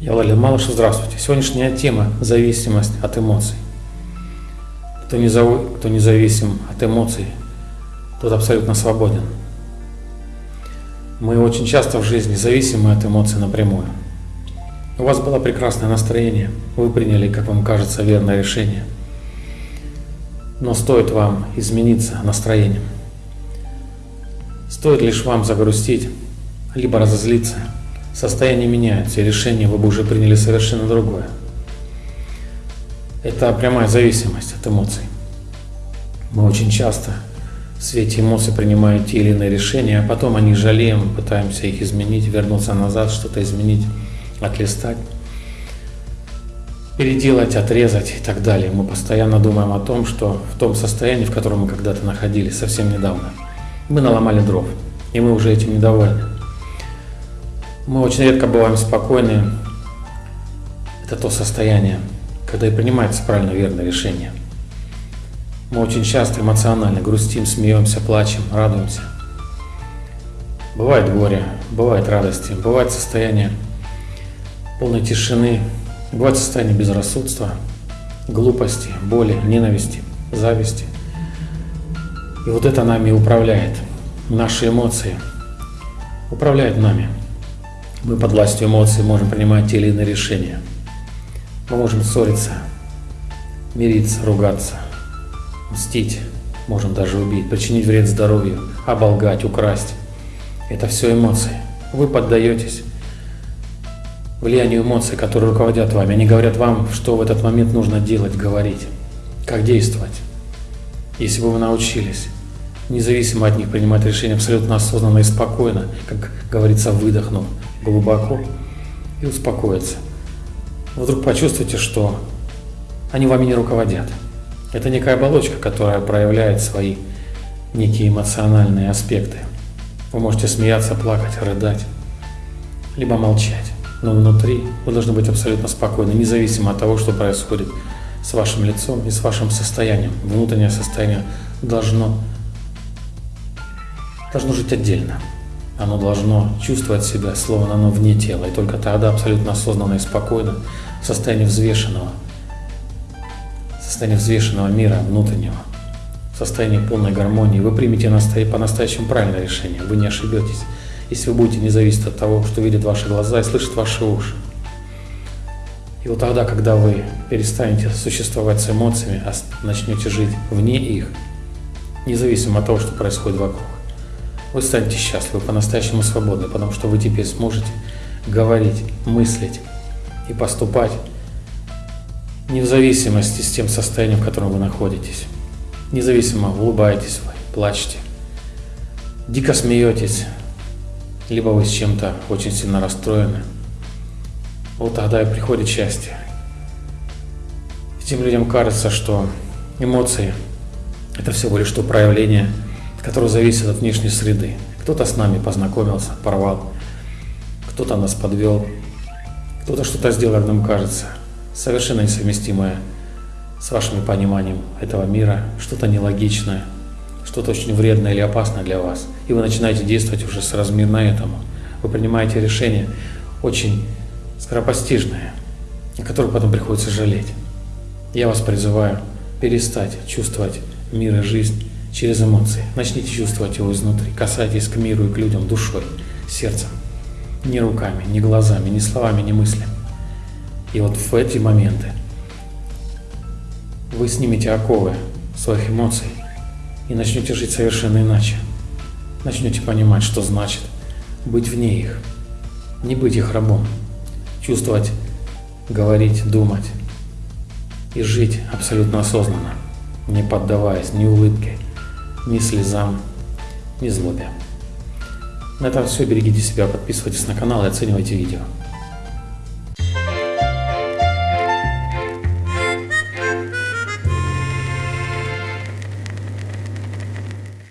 Я Владимир Малышев, здравствуйте. Сегодняшняя тема – зависимость от эмоций. Кто, не зав... Кто независим от эмоций, тот абсолютно свободен. Мы очень часто в жизни зависимы от эмоций напрямую. У вас было прекрасное настроение, вы приняли, как вам кажется, верное решение. Но стоит вам измениться настроением, стоит лишь вам загрустить, либо разозлиться – Состояние меняется, и решение вы бы уже приняли совершенно другое. Это прямая зависимость от эмоций. Мы очень часто в свете эмоций принимаем те или иные решения, а потом они жалеем, пытаемся их изменить, вернуться назад, что-то изменить, отлистать, переделать, отрезать и так далее. Мы постоянно думаем о том, что в том состоянии, в котором мы когда-то находились совсем недавно, мы наломали дров, и мы уже этим недовольны. Мы очень редко бываем спокойны. Это то состояние, когда и принимается правильно верное решение. Мы очень часто эмоционально грустим, смеемся, плачем, радуемся. Бывает горе, бывает радости, бывает состояние полной тишины, бывает состояние безрассудства, глупости, боли, ненависти, зависти. И вот это нами управляет, наши эмоции управляют нами. Мы под властью эмоций можем принимать те или иные решения. Мы можем ссориться, мириться, ругаться, мстить, можем даже убить, причинить вред здоровью, оболгать, украсть. Это все эмоции. Вы поддаетесь влиянию эмоций, которые руководят вами. Они говорят вам, что в этот момент нужно делать, говорить, как действовать. Если бы вы научились независимо от них принимать решения абсолютно осознанно и спокойно, как говорится, выдохнув глубоко и успокоиться. Вдруг почувствуйте, что они вами не руководят. Это некая оболочка, которая проявляет свои некие эмоциональные аспекты. Вы можете смеяться, плакать, рыдать, либо молчать. Но внутри вы должны быть абсолютно спокойны, независимо от того, что происходит с вашим лицом и с вашим состоянием. Внутреннее состояние должно должно жить отдельно. Оно должно чувствовать себя, словно оно вне тела, и только тогда абсолютно осознанно и спокойно, в состоянии взвешенного, в состоянии взвешенного мира внутреннего, в состоянии полной гармонии, вы примете по-настоящему правильное решение, вы не ошибетесь, если вы будете не зависеть от того, что видят ваши глаза и слышат ваши уши. И вот тогда, когда вы перестанете существовать с эмоциями, а начнете жить вне их, независимо от того, что происходит вокруг, вы станете счастливы, по-настоящему свободны, потому что вы теперь сможете говорить, мыслить и поступать не в зависимости с тем состоянием, в котором вы находитесь. Независимо, улыбаетесь вы, плачете, дико смеетесь, либо вы с чем-то очень сильно расстроены. Вот тогда и приходит счастье. Этим людям кажется, что эмоции – это всего лишь то проявление – который зависит от внешней среды. Кто-то с нами познакомился, порвал, кто-то нас подвел, кто-то что-то сделал, как нам кажется, совершенно несовместимое с вашим пониманием этого мира, что-то нелогичное, что-то очень вредное или опасное для вас. И вы начинаете действовать уже с размерно этому. Вы принимаете решение очень скоропостижное, о котором потом приходится жалеть. Я вас призываю перестать чувствовать мир и жизнь через эмоции. Начните чувствовать его изнутри. Касайтесь к миру и к людям душой, сердцем. Не руками, не глазами, не словами, не мыслями. И вот в эти моменты вы снимете оковы своих эмоций и начнете жить совершенно иначе. Начнете понимать, что значит быть вне их, не быть их рабом, чувствовать, говорить, думать и жить абсолютно осознанно, не поддаваясь ни улыбке, ни слезам, ни злобе. На этом все. Берегите себя, подписывайтесь на канал и оценивайте видео.